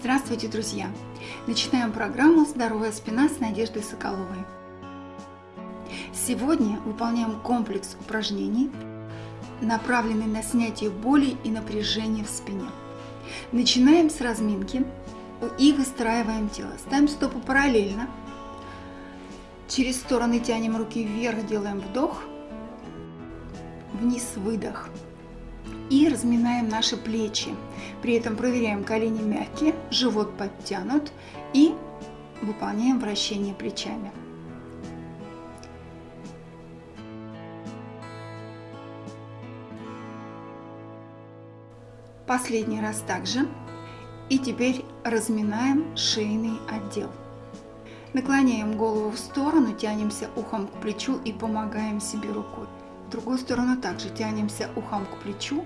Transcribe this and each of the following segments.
Здравствуйте, друзья! Начинаем программу «Здоровая спина» с Надеждой Соколовой. Сегодня выполняем комплекс упражнений, направленный на снятие боли и напряжения в спине. Начинаем с разминки и выстраиваем тело. Ставим стопы параллельно. Через стороны тянем руки вверх, делаем вдох, вниз выдох и разминаем наши плечи. При этом проверяем колени мягкие, живот подтянут и выполняем вращение плечами. Последний раз также. И теперь разминаем шейный отдел. Наклоняем голову в сторону, тянемся ухом к плечу и помогаем себе рукой. В другую сторону также тянемся ухом к плечу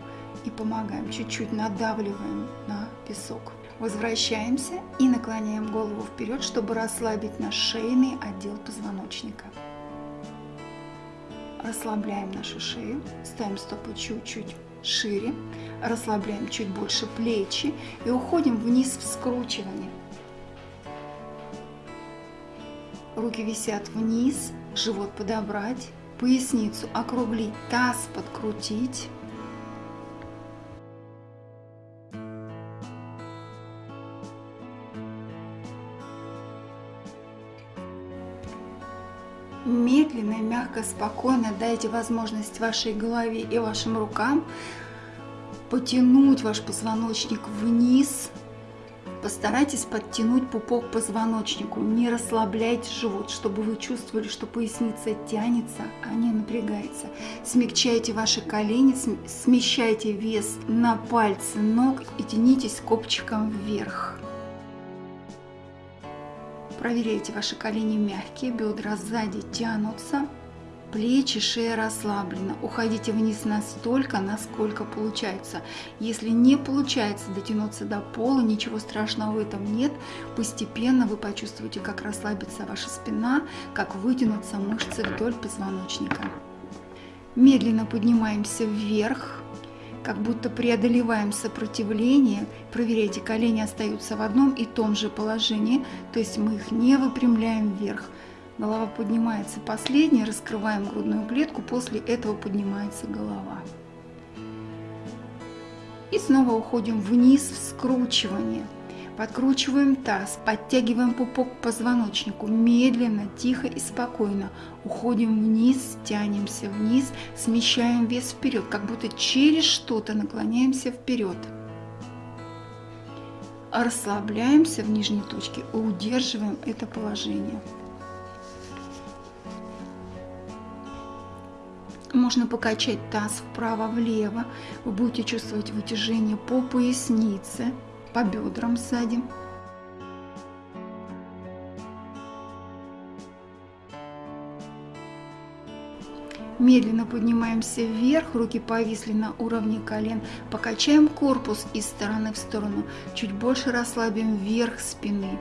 и помогаем. Чуть-чуть надавливаем на песок. Возвращаемся и наклоняем голову вперед, чтобы расслабить наш шейный отдел позвоночника. Расслабляем нашу шею, ставим стопы чуть-чуть шире, расслабляем чуть больше плечи и уходим вниз в скручивание. Руки висят вниз, живот подобрать, поясницу округлить, таз подкрутить. Медленно, мягко, спокойно дайте возможность вашей голове и вашим рукам потянуть ваш позвоночник вниз, Постарайтесь подтянуть пупок к позвоночнику, не расслабляйте живот, чтобы вы чувствовали, что поясница тянется, а не напрягается. Смягчайте ваши колени, смещайте вес на пальцы ног и тянитесь копчиком вверх. Проверяйте ваши колени мягкие, бедра сзади тянутся. Плечи, шея расслаблена. Уходите вниз настолько, насколько получается. Если не получается дотянуться до пола, ничего страшного в этом нет. Постепенно вы почувствуете, как расслабится ваша спина, как вытянутся мышцы вдоль позвоночника. Медленно поднимаемся вверх, как будто преодолеваем сопротивление. Проверяйте, колени остаются в одном и том же положении, то есть мы их не выпрямляем вверх. Голова поднимается последняя, раскрываем грудную клетку, после этого поднимается голова. И снова уходим вниз в скручивание. Подкручиваем таз, подтягиваем пупок к позвоночнику, медленно, тихо и спокойно. Уходим вниз, тянемся вниз, смещаем вес вперед, как будто через что-то наклоняемся вперед. Расслабляемся в нижней точке и удерживаем это положение. Можно покачать таз вправо-влево. Вы будете чувствовать вытяжение по пояснице, по бедрам сзади. Медленно поднимаемся вверх, руки повисли на уровне колен. Покачаем корпус из стороны в сторону. Чуть больше расслабим верх спины.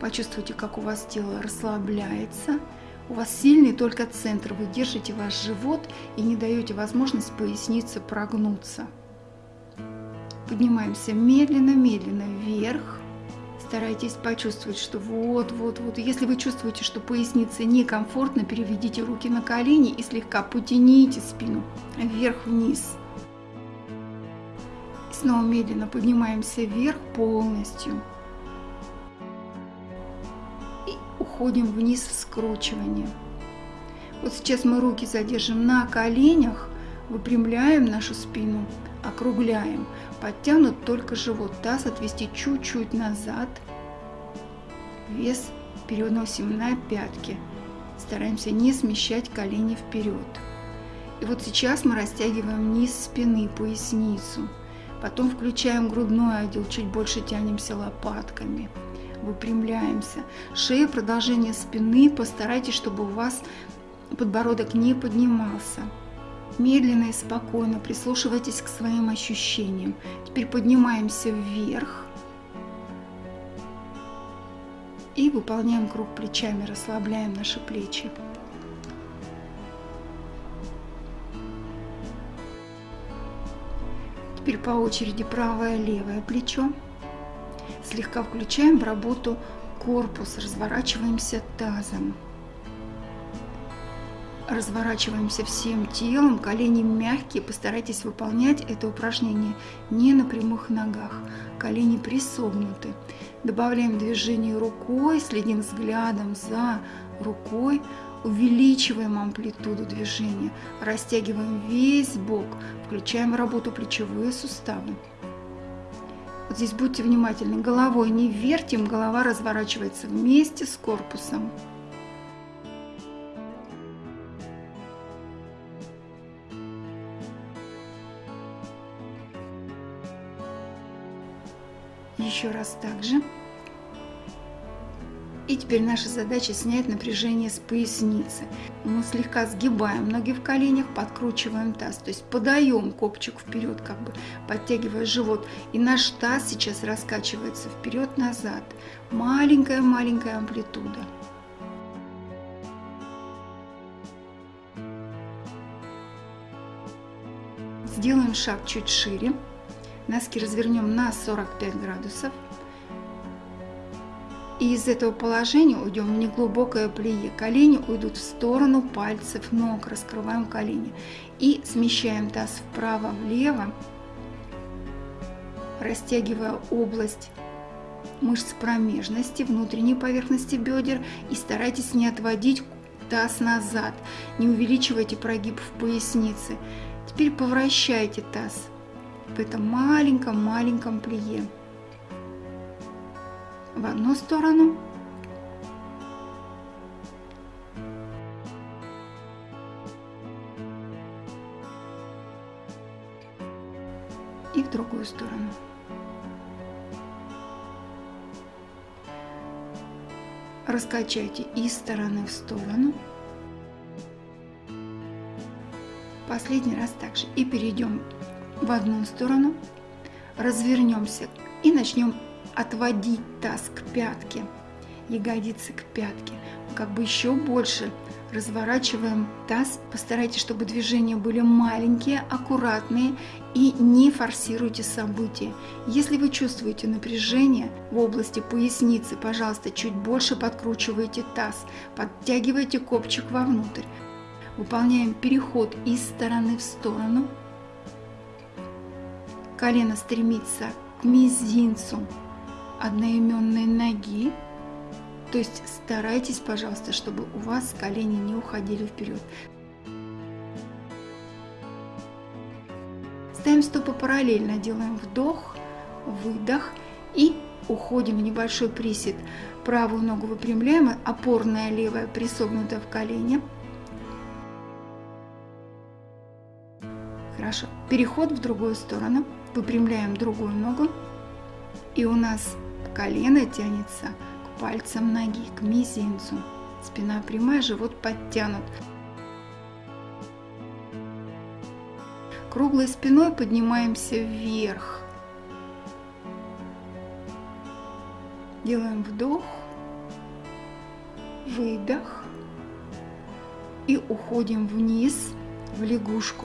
Почувствуйте, как у вас тело расслабляется. У вас сильный только центр, вы держите ваш живот и не даете возможность пояснице прогнуться. Поднимаемся медленно-медленно вверх. Старайтесь почувствовать, что вот-вот-вот. Если вы чувствуете, что пояснице некомфортно, переведите руки на колени и слегка потяните спину вверх-вниз. Снова медленно поднимаемся вверх полностью. уходим вниз в скручивание. Вот сейчас мы руки задержим на коленях, выпрямляем нашу спину, округляем. Подтянут только живот, таз отвести чуть-чуть назад. Вес переносим на пятки. Стараемся не смещать колени вперед. И вот сейчас мы растягиваем низ спины, поясницу. Потом включаем грудной отдел, чуть больше тянемся лопатками выпрямляемся. Шея, продолжение спины. Постарайтесь, чтобы у вас подбородок не поднимался. Медленно и спокойно прислушивайтесь к своим ощущениям. Теперь поднимаемся вверх. И выполняем круг плечами, расслабляем наши плечи. Теперь по очереди правое-левое плечо. Слегка включаем в работу корпус, разворачиваемся тазом. Разворачиваемся всем телом, колени мягкие. Постарайтесь выполнять это упражнение не на прямых ногах. Колени присогнуты. Добавляем движение рукой, следим взглядом за рукой. Увеличиваем амплитуду движения, растягиваем весь бок, включаем работу плечевые суставы. Вот здесь будьте внимательны, головой не вертим, голова разворачивается вместе с корпусом. Еще раз также. И теперь наша задача снять напряжение с поясницы. Мы слегка сгибаем ноги в коленях, подкручиваем таз, то есть подаем копчик вперед, как бы подтягивая живот. И наш таз сейчас раскачивается вперед-назад. Маленькая-маленькая амплитуда. Сделаем шаг чуть шире. Носки развернем на 45 градусов. И из этого положения уйдем в неглубокое плие. Колени уйдут в сторону пальцев ног. Раскрываем колени. И смещаем таз вправо-влево, растягивая область мышц промежности, внутренней поверхности бедер. И старайтесь не отводить таз назад. Не увеличивайте прогиб в пояснице. Теперь повращайте таз в этом маленьком-маленьком плие в одну сторону. И в другую сторону. Раскачайте из стороны в сторону. Последний раз также. И перейдем в одну сторону. Развернемся и начнем отводить таз к пятке, ягодицы к пятке. Как бы еще больше разворачиваем таз. Постарайтесь, чтобы движения были маленькие, аккуратные и не форсируйте события. Если вы чувствуете напряжение в области поясницы, пожалуйста, чуть больше подкручивайте таз, подтягивайте копчик вовнутрь. Выполняем переход из стороны в сторону. Колено стремится к мизинцу одноименной ноги. То есть старайтесь, пожалуйста, чтобы у вас колени не уходили вперед. Ставим стопы параллельно, делаем вдох, выдох и уходим в небольшой присед. Правую ногу выпрямляем, опорная левая присогнута в колене. Хорошо. Переход в другую сторону. Выпрямляем другую ногу. И у нас Колено тянется к пальцам ноги, к мизинцу. Спина прямая, живот подтянут. Круглой спиной поднимаемся вверх. Делаем вдох, выдох и уходим вниз в лягушку.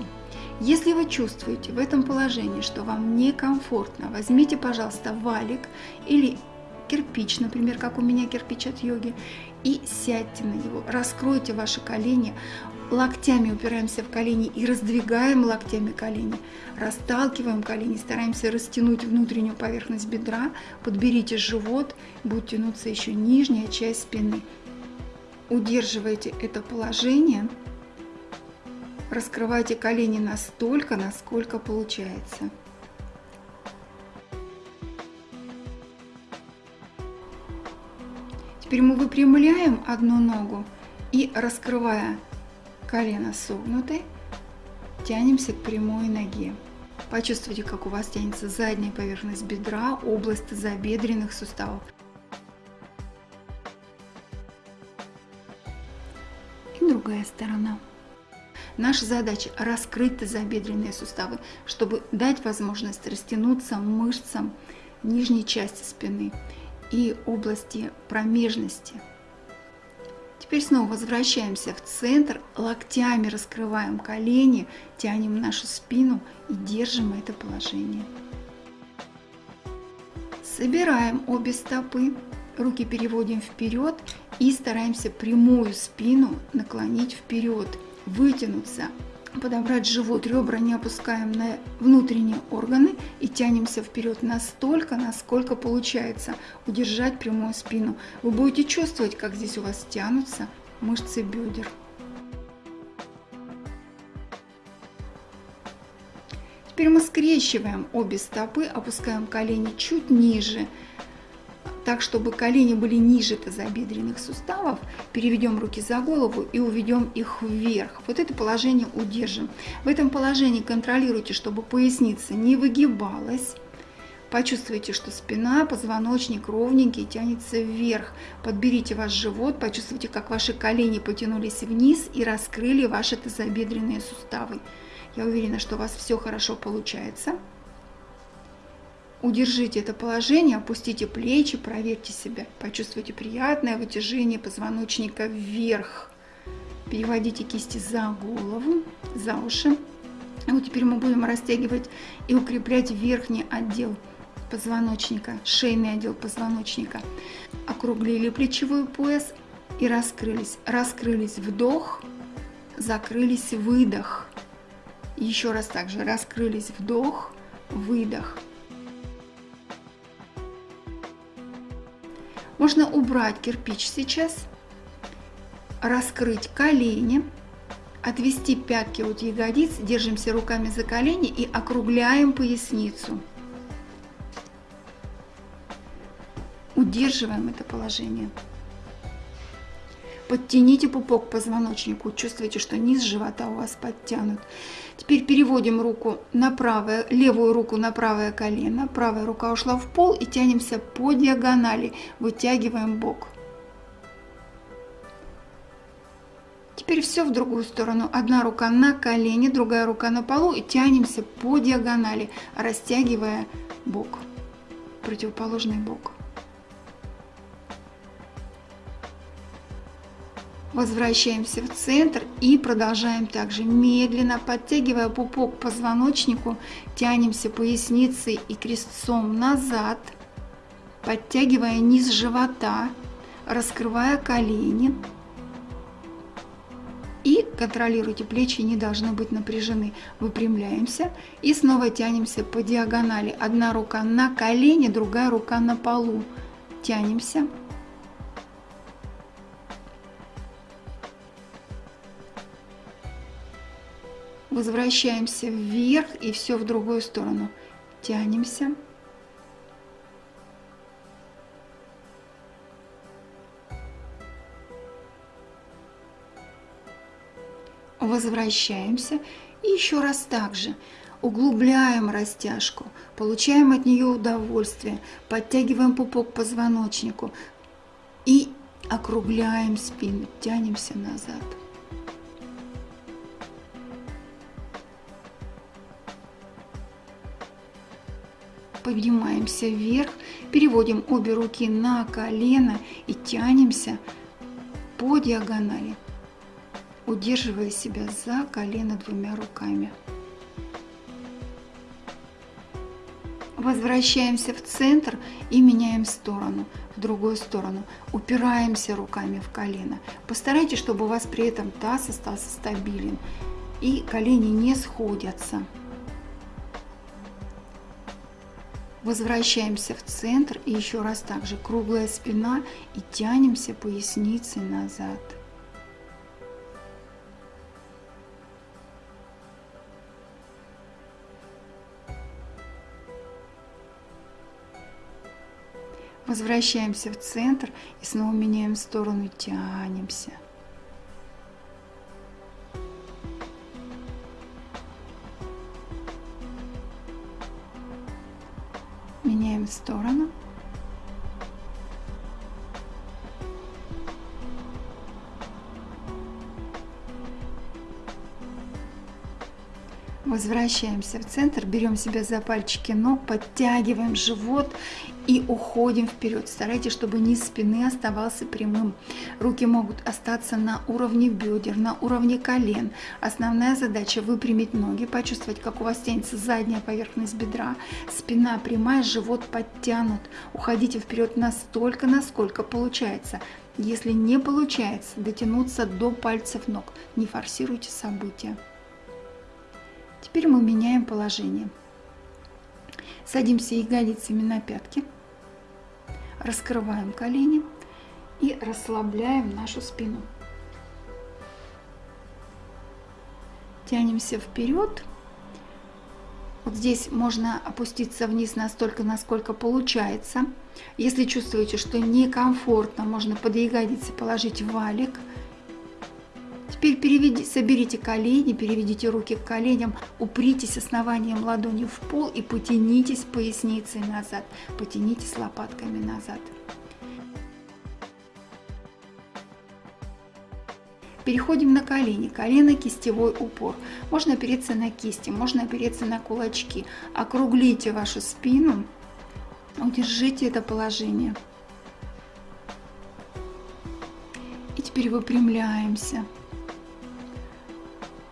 Если вы чувствуете в этом положении, что вам некомфортно, возьмите, пожалуйста, валик или кирпич, например, как у меня кирпич от йоги, и сядьте на него, раскройте ваши колени, локтями упираемся в колени и раздвигаем локтями колени, расталкиваем колени, стараемся растянуть внутреннюю поверхность бедра, подберите живот, будет тянуться еще нижняя часть спины. Удерживайте это положение – Раскрывайте колени настолько, насколько получается. Теперь мы выпрямляем одну ногу и, раскрывая колено согнутой, тянемся к прямой ноге. Почувствуйте, как у вас тянется задняя поверхность бедра, область тазобедренных суставов. И другая сторона. Наша задача раскрыть тазобедренные суставы, чтобы дать возможность растянуться мышцам нижней части спины и области промежности. Теперь снова возвращаемся в центр, локтями раскрываем колени, тянем нашу спину и держим это положение. Собираем обе стопы, руки переводим вперед и стараемся прямую спину наклонить вперед, вытянуться, подобрать живот, ребра не опускаем на внутренние органы и тянемся вперед настолько, насколько получается удержать прямую спину. Вы будете чувствовать, как здесь у вас тянутся мышцы бедер. Теперь мы скрещиваем обе стопы, опускаем колени чуть ниже, так, чтобы колени были ниже тазобедренных суставов, переведем руки за голову и уведем их вверх. Вот это положение удержим. В этом положении контролируйте, чтобы поясница не выгибалась. Почувствуйте, что спина, позвоночник ровненький, тянется вверх. Подберите ваш живот, почувствуйте, как ваши колени потянулись вниз и раскрыли ваши тазобедренные суставы. Я уверена, что у вас все хорошо получается. Удержите это положение, опустите плечи, проверьте себя. Почувствуйте приятное вытяжение позвоночника вверх. Переводите кисти за голову, за уши. И вот теперь мы будем растягивать и укреплять верхний отдел позвоночника, шейный отдел позвоночника. Округлили плечевой пояс и раскрылись. Раскрылись вдох, закрылись выдох. Еще раз также раскрылись вдох, выдох. Можно убрать кирпич сейчас, раскрыть колени, отвести пятки от ягодиц, держимся руками за колени и округляем поясницу. Удерживаем это положение. Подтяните пупок к позвоночнику, чувствуете, что низ живота у вас подтянут. Теперь переводим руку на правое, левую руку на правое колено, правая рука ушла в пол и тянемся по диагонали, вытягиваем бок. Теперь все в другую сторону. Одна рука на колени, другая рука на полу и тянемся по диагонали, растягивая бок, противоположный бок. Возвращаемся в центр и продолжаем также медленно, подтягивая пупок к позвоночнику, тянемся поясницей и крестцом назад, подтягивая низ живота, раскрывая колени. И контролируйте, плечи не должны быть напряжены. Выпрямляемся и снова тянемся по диагонали. Одна рука на колени, другая рука на полу. Тянемся. Возвращаемся вверх и все в другую сторону. Тянемся. Возвращаемся и еще раз так же. Углубляем растяжку, получаем от нее удовольствие, подтягиваем пупок к позвоночнику и округляем спину, тянемся назад. Поднимаемся вверх, переводим обе руки на колено и тянемся по диагонали, удерживая себя за колено двумя руками. Возвращаемся в центр и меняем сторону, в другую сторону. Упираемся руками в колено. Постарайтесь, чтобы у вас при этом таз остался стабилен и колени не сходятся. Возвращаемся в центр и еще раз также круглая спина и тянемся поясницей назад. Возвращаемся в центр и снова меняем сторону, тянемся. Сторону. Возвращаемся в центр, берем себя за пальчики ног, подтягиваем живот и уходим вперед. Старайтесь, чтобы низ спины оставался прямым. Руки могут остаться на уровне бедер, на уровне колен. Основная задача выпрямить ноги, почувствовать, как у вас тянется задняя поверхность бедра. Спина прямая, живот подтянут. Уходите вперед настолько, насколько получается. Если не получается, дотянуться до пальцев ног. Не форсируйте события. Теперь мы меняем положение. Садимся ягодицами на пятки, раскрываем колени и расслабляем нашу спину. Тянемся вперед. Вот здесь можно опуститься вниз настолько, насколько получается. Если чувствуете, что некомфортно, можно под ягодицы положить валик – Теперь переведи, соберите колени, переведите руки к коленям, упритесь основанием ладони в пол и потянитесь поясницей назад, потянитесь лопатками назад. Переходим на колени, колено кистевой упор. Можно опереться на кисти, можно опереться на кулачки. Округлите вашу спину, удержите это положение. И теперь выпрямляемся.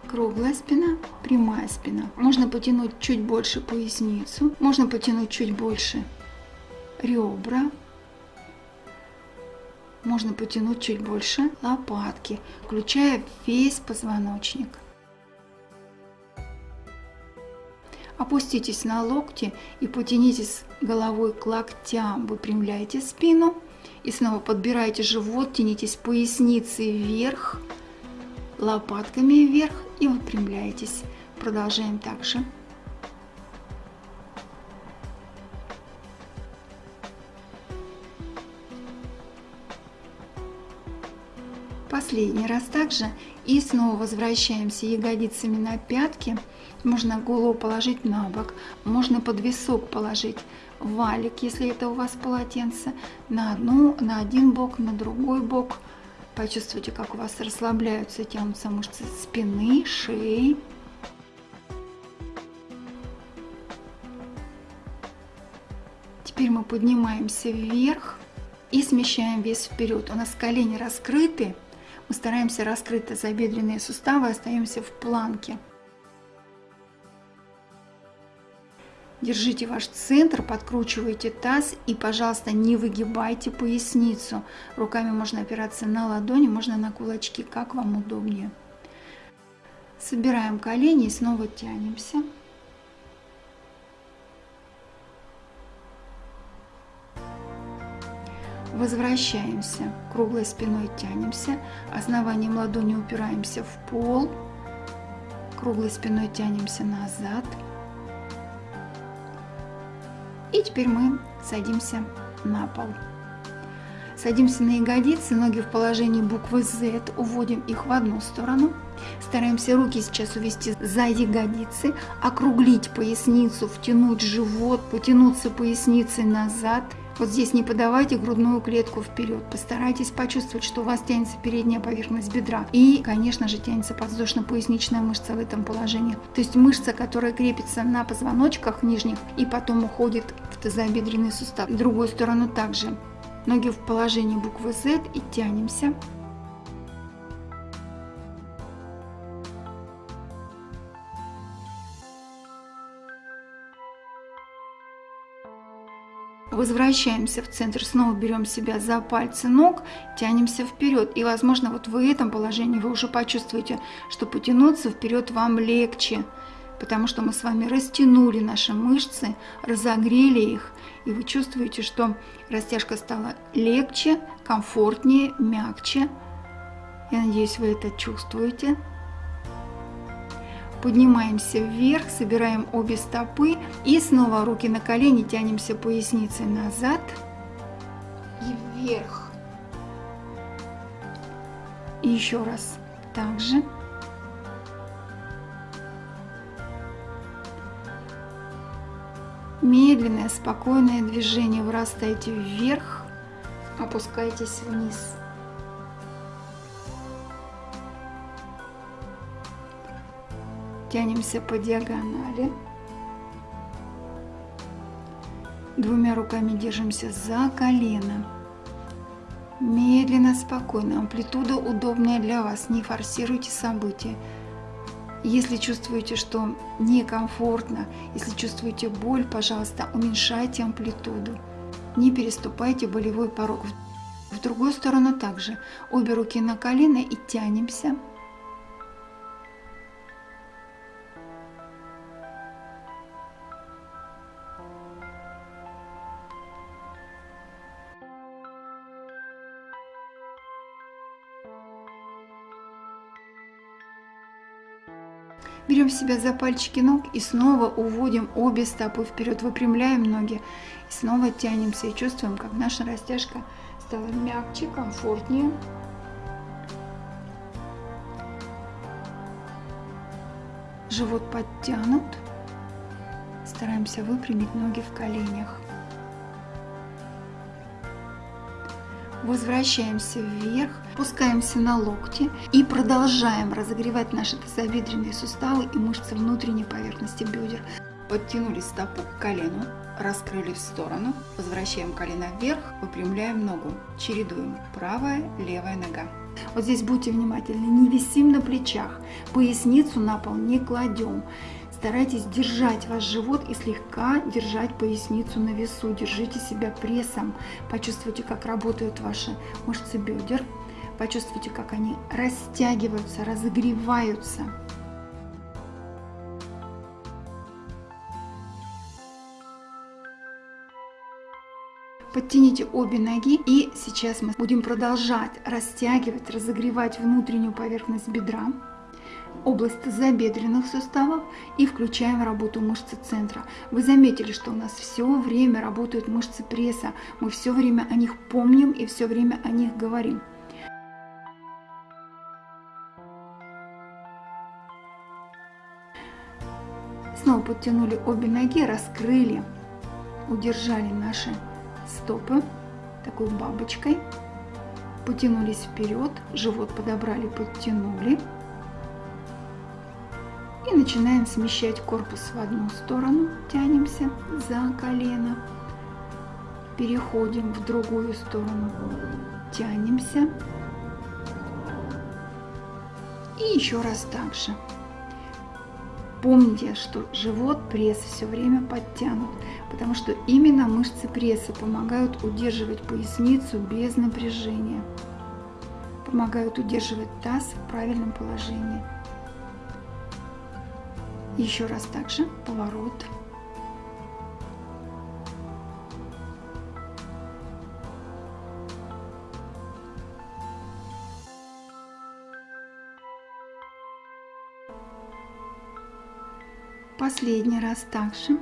Круглая спина, прямая спина. Можно потянуть чуть больше поясницу, можно потянуть чуть больше ребра, можно потянуть чуть больше лопатки, включая весь позвоночник. Опуститесь на локти и потянитесь головой к локтям, выпрямляйте спину и снова подбирайте живот, тянитесь поясницей вверх, лопатками вверх и выпрямляйтесь. Продолжаем также. Последний раз также. И снова возвращаемся ягодицами на пятки. Можно голову положить на бок, можно под висок положить валик, если это у вас полотенце, на, одну, на один бок, на другой бок – Почувствуйте, как у вас расслабляются и тянутся мышцы спины, шеи. Теперь мы поднимаемся вверх и смещаем вес вперед. У нас колени раскрыты. Мы стараемся раскрыть тазобедренные суставы, остаемся в планке. Держите ваш центр, подкручивайте таз и, пожалуйста, не выгибайте поясницу. Руками можно опираться на ладони, можно на кулачки, как вам удобнее. Собираем колени и снова тянемся. Возвращаемся, круглой спиной тянемся, основанием ладони упираемся в пол, круглой спиной тянемся назад – и теперь мы садимся на пол. Садимся на ягодицы, ноги в положении буквы Z, уводим их в одну сторону. Стараемся руки сейчас увести за ягодицы, округлить поясницу, втянуть живот, потянуться поясницей назад – вот здесь не подавайте грудную клетку вперед. Постарайтесь почувствовать, что у вас тянется передняя поверхность бедра. И, конечно же, тянется подвздошно-поясничная мышца в этом положении. То есть мышца, которая крепится на позвоночках нижних и потом уходит в тазобедренный сустав. В другую сторону также. Ноги в положении буквы Z и тянемся. Возвращаемся в центр, снова берем себя за пальцы ног, тянемся вперед. И, возможно, вот в этом положении вы уже почувствуете, что потянуться вперед вам легче, потому что мы с вами растянули наши мышцы, разогрели их, и вы чувствуете, что растяжка стала легче, комфортнее, мягче. Я надеюсь, вы это чувствуете. Поднимаемся вверх, собираем обе стопы и снова руки на колени, тянемся поясницей назад и вверх. И еще раз также. Медленное, спокойное движение. Вырастаете вверх, опускайтесь вниз. Тянемся по диагонали. Двумя руками держимся за колено. Медленно, спокойно. Амплитуда удобная для вас. Не форсируйте события. Если чувствуете, что некомфортно, если чувствуете боль, пожалуйста, уменьшайте амплитуду. Не переступайте болевой порог. В другую сторону также. Обе руки на колено и тянемся. Себя за пальчики ног и снова уводим обе стопы вперед, выпрямляем ноги и снова тянемся и чувствуем, как наша растяжка стала мягче, комфортнее. Живот подтянут. Стараемся выпрямить ноги в коленях. Возвращаемся вверх, опускаемся на локти и продолжаем разогревать наши тазобедренные суставы и мышцы внутренней поверхности бедер. Подтянули стопу к колену, раскрыли в сторону, возвращаем колено вверх, выпрямляем ногу, чередуем правая, левая нога. Вот здесь будьте внимательны, не висим на плечах, поясницу на пол не кладем. Старайтесь держать ваш живот и слегка держать поясницу на весу. Держите себя прессом. Почувствуйте, как работают ваши мышцы бедер. Почувствуйте, как они растягиваются, разогреваются. Подтяните обе ноги и сейчас мы будем продолжать растягивать, разогревать внутреннюю поверхность бедра область забедренных суставов и включаем работу мышцы центра. Вы заметили, что у нас все время работают мышцы пресса. Мы все время о них помним и все время о них говорим. Снова подтянули обе ноги, раскрыли, удержали наши стопы такой бабочкой. Потянулись вперед, живот подобрали, подтянули. И начинаем смещать корпус в одну сторону, тянемся за колено, переходим в другую сторону, тянемся. И еще раз так же. Помните, что живот, пресс все время подтянут, потому что именно мышцы пресса помогают удерживать поясницу без напряжения, помогают удерживать таз в правильном положении. Еще раз также поворот. Последний раз также.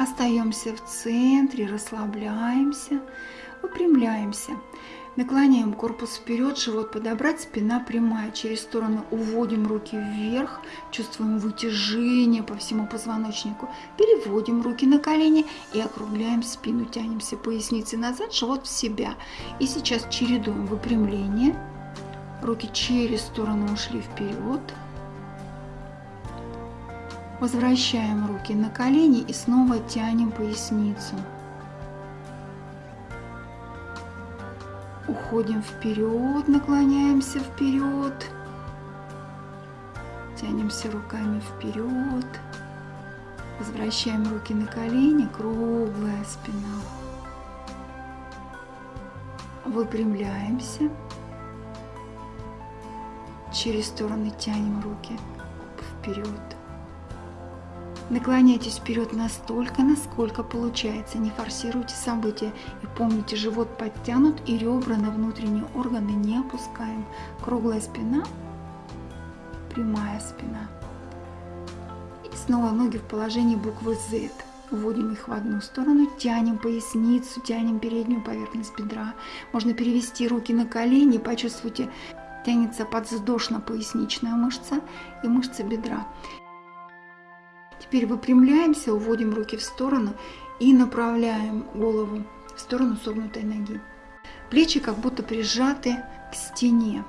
Остаемся в центре, расслабляемся, выпрямляемся. Наклоняем корпус вперед, живот подобрать, спина прямая. Через сторону уводим руки вверх, чувствуем вытяжение по всему позвоночнику. Переводим руки на колени и округляем спину. Тянемся поясницей назад, живот в себя. И сейчас чередуем выпрямление. Руки через сторону ушли вперед. Возвращаем руки на колени и снова тянем поясницу. Уходим вперед, наклоняемся вперед. Тянемся руками вперед. Возвращаем руки на колени, круглая спина. Выпрямляемся. Через стороны тянем руки вперед. Наклоняйтесь вперед настолько, насколько получается. Не форсируйте события. И помните, живот подтянут и ребра на внутренние органы не опускаем. Круглая спина, прямая спина. И снова ноги в положении буквы Z. Вводим их в одну сторону, тянем поясницу, тянем переднюю поверхность бедра. Можно перевести руки на колени, почувствуйте, тянется подвздошно-поясничная мышца и мышца бедра. Теперь выпрямляемся, уводим руки в сторону и направляем голову в сторону согнутой ноги. Плечи как будто прижаты к стене.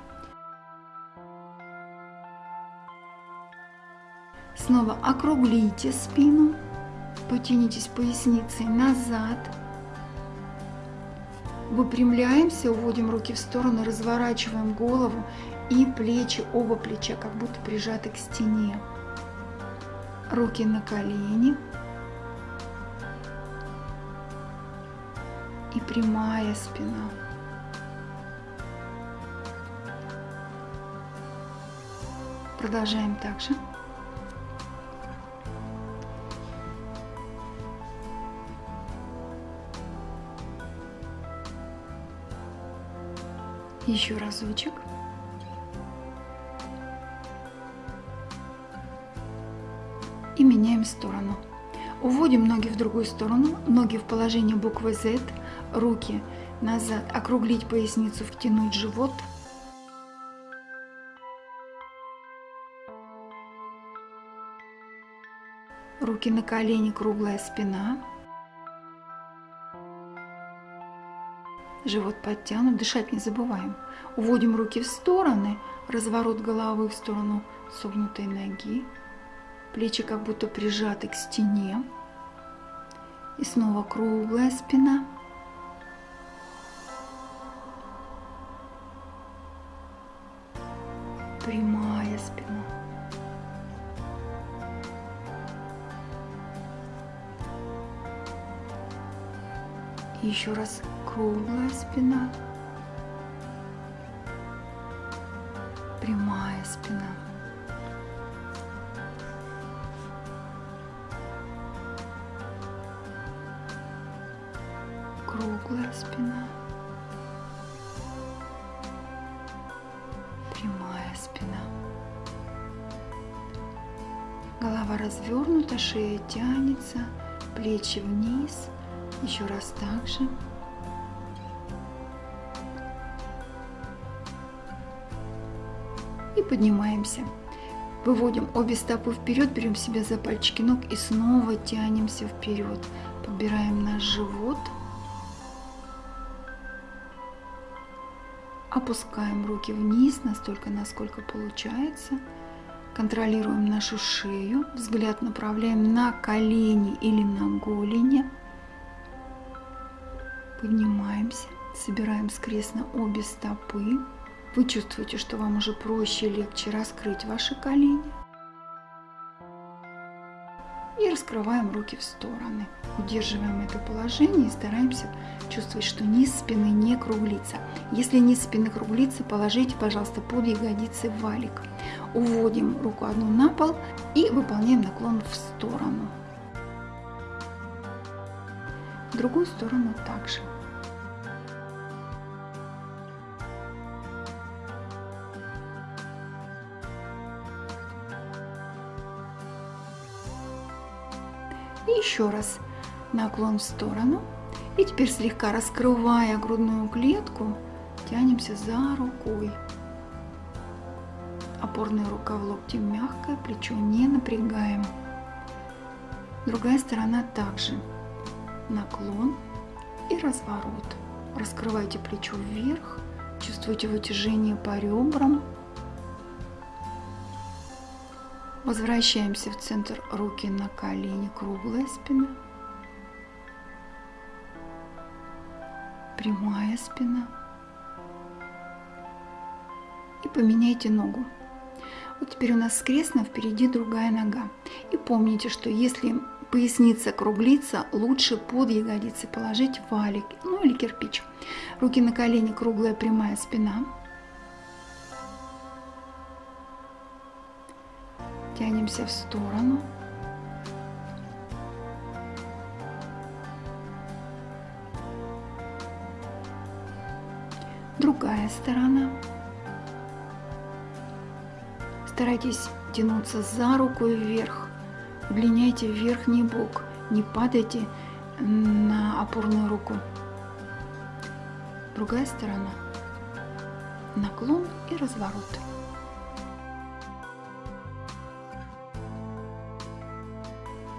Снова округлите спину, потянитесь поясницей назад. Выпрямляемся, уводим руки в сторону, разворачиваем голову и плечи, оба плеча как будто прижаты к стене. Руки на колени. И прямая спина. Продолжаем также. Еще разочек. Меняем сторону. Уводим ноги в другую сторону, ноги в положение буквы Z, руки назад, округлить поясницу, втянуть живот – Руки на колени, круглая спина. Живот подтянут, дышать не забываем. Уводим руки в стороны, разворот головы в сторону согнутой ноги. Плечи как будто прижаты к стене. И снова круглая спина. Прямая спина. еще раз круглая спина, прямая спина. Круглая спина. Прямая спина. Голова развернута, шея тянется, плечи вниз – еще раз так же. И поднимаемся. Выводим обе стопы вперед, берем себя за пальчики ног и снова тянемся вперед. Подбираем наш живот. Опускаем руки вниз настолько, насколько получается. Контролируем нашу шею. Взгляд направляем на колени или на голени. Поднимаемся, собираем скрестно обе стопы. Вы чувствуете, что вам уже проще и легче раскрыть ваши колени. И раскрываем руки в стороны. Удерживаем это положение и стараемся чувствовать, что низ спины не круглится. Если низ спины круглится, положите, пожалуйста, под ягодицы валик. Уводим руку одну на пол и выполняем наклон в сторону. В другую сторону также. Еще раз наклон в сторону. И теперь слегка раскрывая грудную клетку, тянемся за рукой. Опорная рука в локте мягкая, плечо не напрягаем. Другая сторона также. Наклон и разворот. Раскрывайте плечо вверх, чувствуйте вытяжение по ребрам, Возвращаемся в центр руки на колени, круглая спина. Прямая спина. И поменяйте ногу. Вот теперь у нас скрестно, впереди другая нога. И помните, что если поясница круглится, лучше под ягодицы положить валик, ну или кирпич. Руки на колени, круглая прямая спина. Тянемся в сторону. Другая сторона. Старайтесь тянуться за руку вверх. Удлиняйте верхний бок. Не падайте на опорную руку. Другая сторона. Наклон и разворот.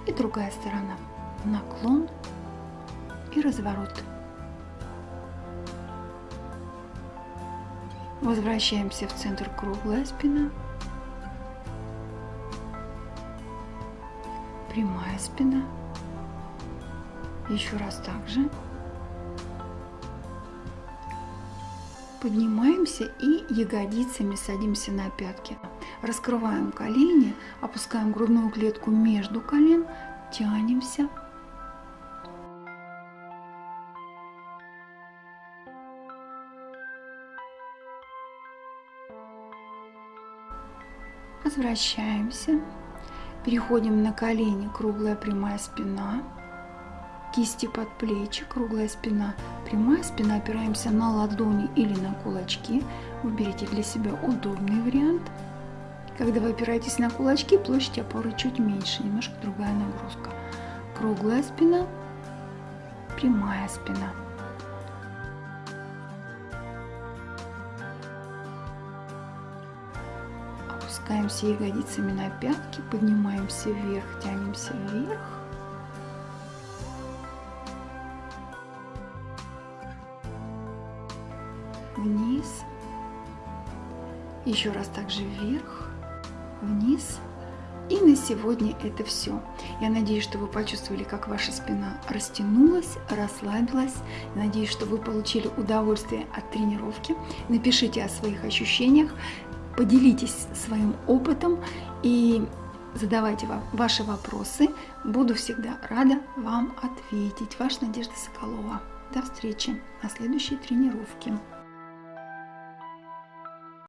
И другая сторона. Наклон и разворот. Возвращаемся в центр круглая спина. прямая спина. Еще раз также. Поднимаемся и ягодицами садимся на пятки. Раскрываем колени, опускаем грудную клетку между колен, тянемся. Возвращаемся. Переходим на колени, круглая прямая спина. Кисти под плечи, круглая спина. Прямая спина, опираемся на ладони или на кулачки. Выберите для себя удобный вариант. Когда вы опираетесь на кулачки, площадь опоры чуть меньше, немножко другая нагрузка. Круглая спина, прямая спина. Опускаемся ягодицами на пятки, поднимаемся вверх, тянемся вверх. Вниз. Еще раз также вверх, вниз. И на сегодня это все. Я надеюсь, что вы почувствовали, как ваша спина растянулась, расслабилась. Надеюсь, что вы получили удовольствие от тренировки. Напишите о своих ощущениях поделитесь своим опытом и задавайте ваши вопросы. Буду всегда рада вам ответить. Ваша Надежда Соколова. До встречи на следующей тренировке.